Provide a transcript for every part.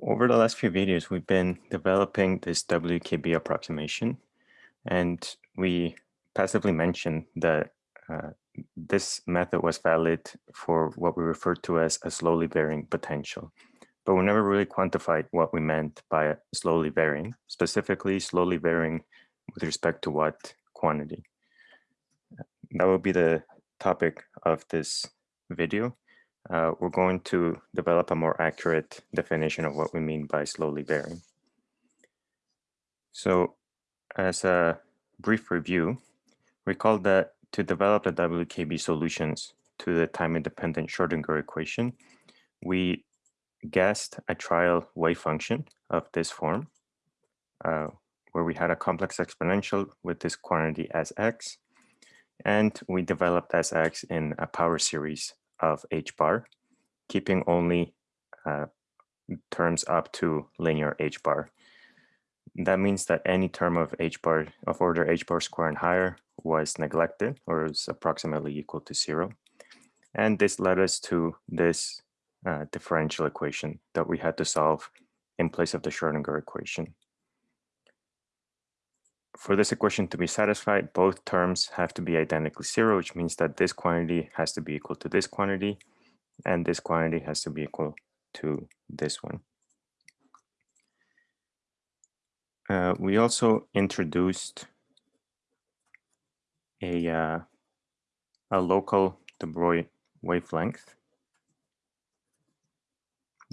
over the last few videos, we've been developing this WKB approximation, and we passively mentioned that uh, this method was valid for what we refer to as a slowly varying potential. But we never really quantified what we meant by slowly varying, specifically slowly varying with respect to what quantity. That will be the topic of this video uh, we're going to develop a more accurate definition of what we mean by slowly varying. So as a brief review, recall that to develop the WKB solutions to the time-independent Schrodinger equation, we guessed a trial wave function of this form, uh, where we had a complex exponential with this quantity as x, and we developed as x in a power series of h bar, keeping only uh, terms up to linear h bar. That means that any term of h bar of order h bar square and higher was neglected or is approximately equal to zero. And this led us to this uh, differential equation that we had to solve in place of the Schrodinger equation. For this equation to be satisfied, both terms have to be identically zero, which means that this quantity has to be equal to this quantity, and this quantity has to be equal to this one. Uh, we also introduced a, uh, a local de Broglie wavelength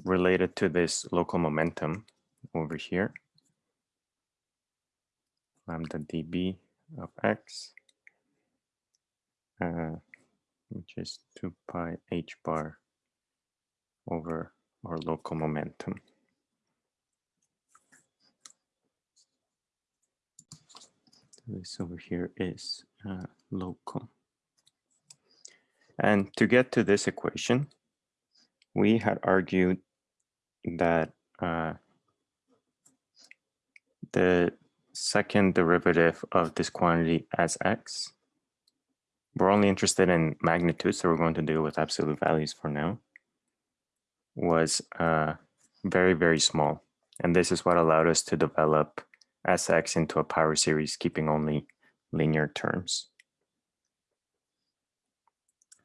related to this local momentum over here lambda dB of x, uh, which is 2 pi h bar over our local momentum. this over here is uh, local. And to get to this equation, we had argued that uh, the second derivative of this quantity as x. We're only interested in magnitude, so we're going to deal with absolute values for now, was uh, very, very small. And this is what allowed us to develop Sx into a power series, keeping only linear terms.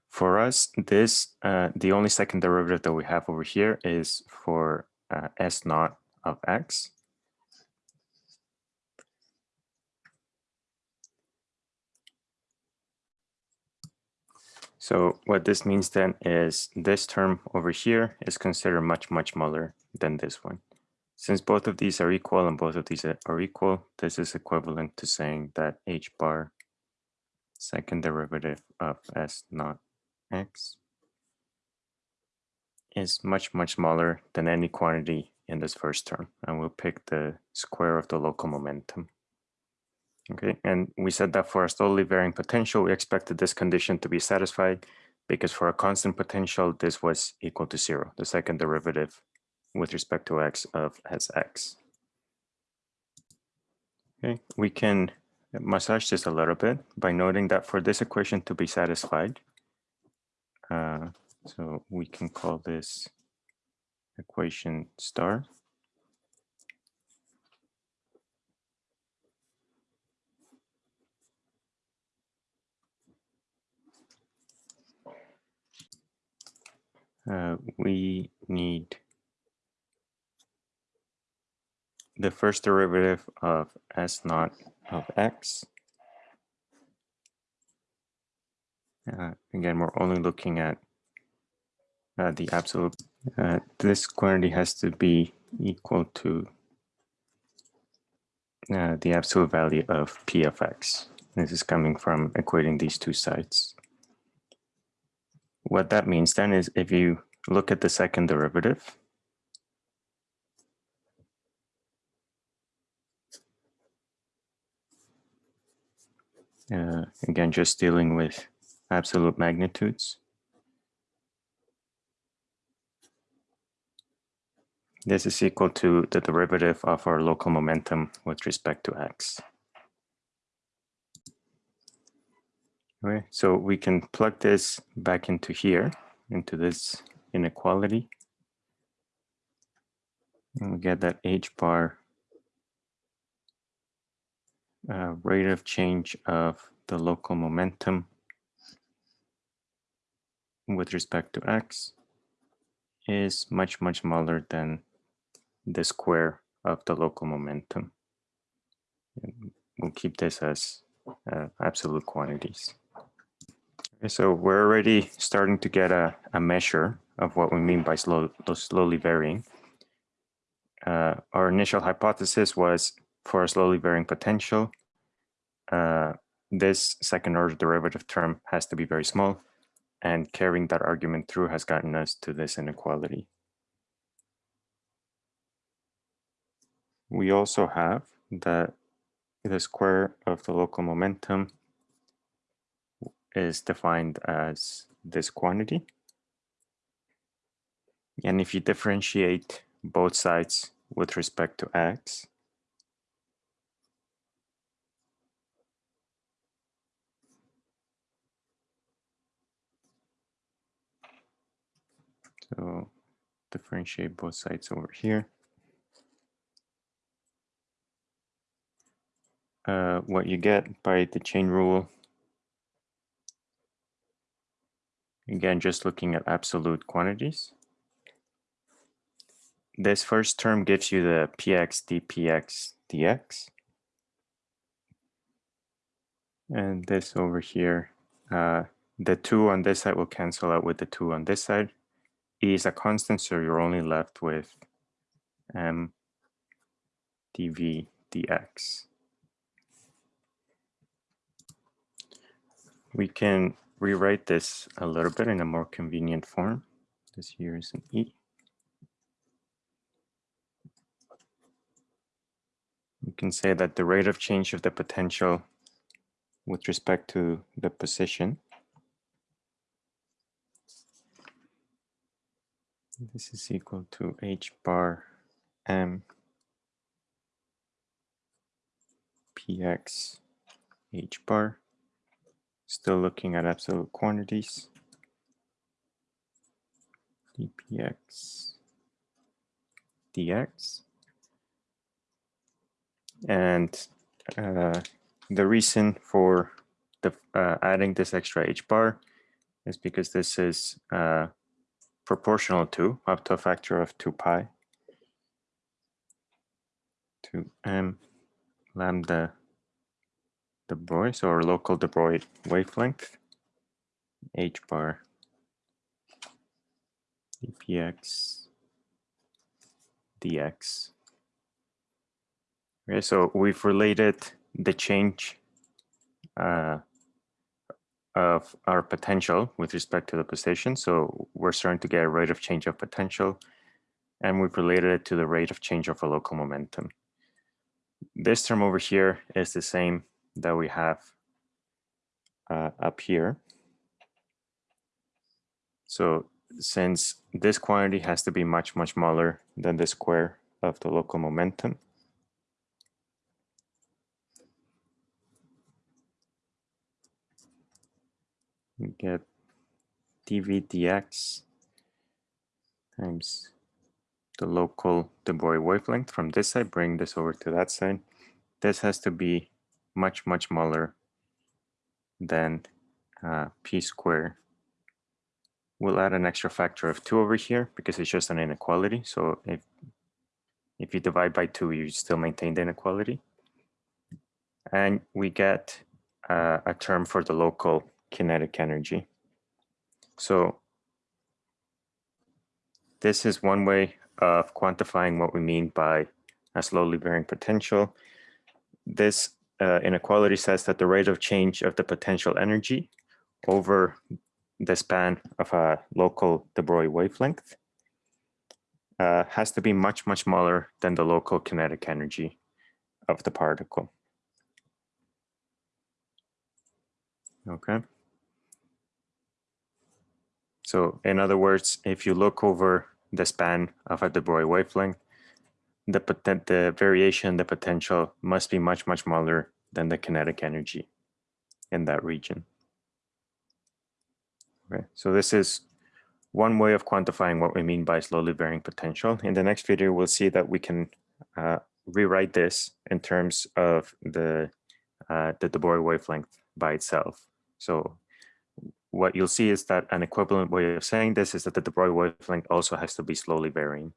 For us, this uh, the only second derivative that we have over here is for uh, S naught of x. So what this means then is this term over here is considered much, much smaller than this one. Since both of these are equal and both of these are equal, this is equivalent to saying that h bar second derivative of s naught x is much, much smaller than any quantity in this first term. And we'll pick the square of the local momentum. Okay, and we said that for a slowly varying potential, we expected this condition to be satisfied because for a constant potential, this was equal to zero, the second derivative with respect to x of Sx. Okay, we can massage this a little bit by noting that for this equation to be satisfied, uh, so we can call this equation star. Uh, we need the first derivative of s naught of x. Uh, again, we're only looking at uh, the absolute. Uh, this quantity has to be equal to uh, the absolute value of p of x. This is coming from equating these two sides. What that means then is if you look at the second derivative, uh, again, just dealing with absolute magnitudes. This is equal to the derivative of our local momentum with respect to x. Okay, so we can plug this back into here, into this inequality. And we get that h bar uh, rate of change of the local momentum with respect to x is much, much smaller than the square of the local momentum. We'll keep this as uh, absolute quantities. So we're already starting to get a, a measure of what we mean by slow, slowly varying. Uh, our initial hypothesis was for a slowly varying potential, uh, this second order derivative term has to be very small and carrying that argument through has gotten us to this inequality. We also have that the square of the local momentum is defined as this quantity. And if you differentiate both sides with respect to x, So differentiate both sides over here. Uh, what you get by the chain rule, again, just looking at absolute quantities. This first term gives you the px dpx dx. And this over here, uh, the two on this side will cancel out with the two on this side. E is a constant, so you're only left with m dv dx. We can rewrite this a little bit in a more convenient form. This here is an E. We can say that the rate of change of the potential with respect to the position This is equal to h bar m px h bar. Still looking at absolute quantities. dpx dx. And uh, the reason for the, uh, adding this extra h bar is because this is uh, proportional to up to a factor of 2 pi to m lambda de so our local de Broglie wavelength, h bar dpx dx. Okay, so we've related the change uh, of our potential with respect to the position. So we're starting to get a rate of change of potential and we've related it to the rate of change of a local momentum. This term over here is the same that we have uh, up here. So since this quantity has to be much, much smaller than the square of the local momentum, we get dv dx times the local de wavelength from this side, bring this over to that side. This has to be much, much smaller than uh, p squared. We'll add an extra factor of 2 over here because it's just an inequality. So if, if you divide by 2, you still maintain the inequality. And we get uh, a term for the local kinetic energy. So this is one way of quantifying what we mean by a slowly varying potential. This uh, inequality says that the rate of change of the potential energy over the span of a local de Broglie wavelength uh, has to be much, much smaller than the local kinetic energy of the particle. Okay. So in other words, if you look over the span of a de Broglie wavelength, the, the variation, the potential must be much, much smaller than the kinetic energy in that region. Okay, so this is one way of quantifying what we mean by slowly varying potential. In the next video, we'll see that we can uh, rewrite this in terms of the, uh, the de Broglie wavelength by itself. So what you'll see is that an equivalent way of saying this is that the de Broglie wavelength also has to be slowly varying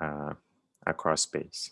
Uh, across space.